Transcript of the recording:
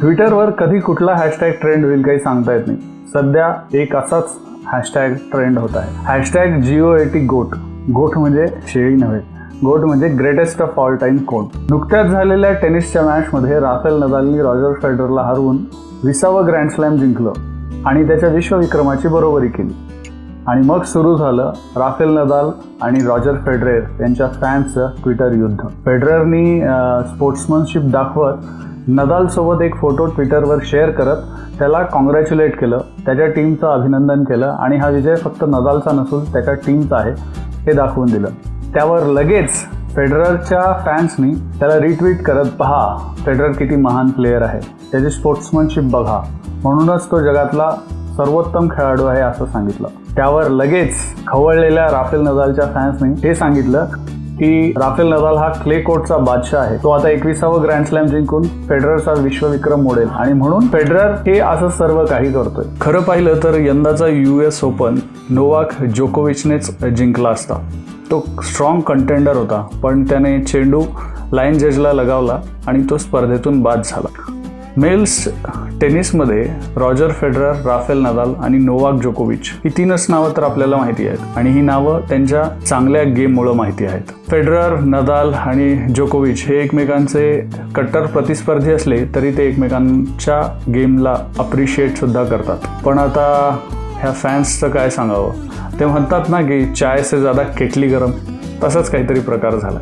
ट्विटरवर कधी कुठला हॅशटॅग ट्रेंड होईल काही सांगता येत नाही. सध्या एक असाच हॅशटॅग ट्रेंड होत आहे. हॅशटॅग जिओ एटी गोट गोट म्हणजे शेळी नव्हे. गोट म्हणजे greatest of all time GOAT नुकत्याच झालेल्या टेनिसच्या मॅचमध्ये राफेल नदालनी रॉजर फेडरला हरवून विसावं ग्रँड स्लॅम जिंकलं आणि त्याच्या विश्वविक्रमाची बरोबरी केली. आणि मग सुरू झालं राफेल नदाल आणि रॉजर फेडरेर यांच्या फॅन्सचं ट्विटर युद्ध. फेडररनी स्पोर्ट्समनशिप दाखवत नदालसोबत एक फोटो ट्विटरवर शेअर करत त्याला कॉंग्रॅच्युलेट केलं त्याच्या टीमचं अभिनंदन केलं आणि हा विजय फक्त नदालचा नसून त्याच्या टीमचा आहे हे दाखवून दिलं. त्यावर लगेच फेडररच्या फॅन्सनी त्याला रिट्विट करत पहा फेडरर किती महान प्लेयर आहे त्याची स्पोर्ट्समनशिप बघा. म्हणूनच तो जगातला सर्वोत्तम खेळाडू आहे असं सांगितलं. त्यावर लगेच खवळलेल्या राफेल नदालच्या फॅन्सनी हे सांगितलं की राफेल नदाल हा क्ले कोर्टचा बादशाह आहे. तो आता एकविसावं ग्रँड स्लॅम जिंकून फेडररचा विश्वविक्रम मोडेल. आणि म्हणून फेडरर हे असं सर्व काही करतोय. खरं पाहिलं तर यंदाचा यू एस ओपन नोवाक जोकोविचनेच जिंकला असता. तो स्ट्रॉंग कंटेंडर होता. पण त्याने चेंडू लाईन जजला लगावला आणि तो स्पर्धेतून बाद झाला. मेल्स टेनिसमध्ये रॉजर फेडरर राफेल नदाल आणि नोवाक जोकोविच ही तीनच नावं तर आपल्याला माहिती आहेत आणि ही नावं त्यांच्या चांगल्या गेममुळं माहिती आहेत. फेडरर नदाल आणि जोकोविच हे एकमेकांचे कट्टर प्रतिस्पर्धी असले तरी ते एकमेकांच्या गेमला अप्रिशिएट सुद्धा करतात. पण आता ह्या फॅन्सचं काय सांगावं? ते म्हणतात ना की चाय से ज्यादा केटली गरम. तसाच काहीतरी प्रकार झाला